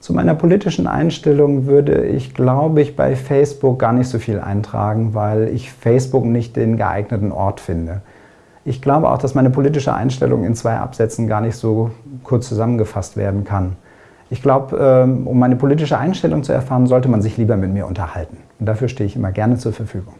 Zu meiner politischen Einstellung würde ich, glaube ich, bei Facebook gar nicht so viel eintragen, weil ich Facebook nicht den geeigneten Ort finde. Ich glaube auch, dass meine politische Einstellung in zwei Absätzen gar nicht so kurz zusammengefasst werden kann. Ich glaube, ähm, um meine politische Einstellung zu erfahren, sollte man sich lieber mit mir unterhalten. Und dafür stehe ich immer gerne zur Verfügung.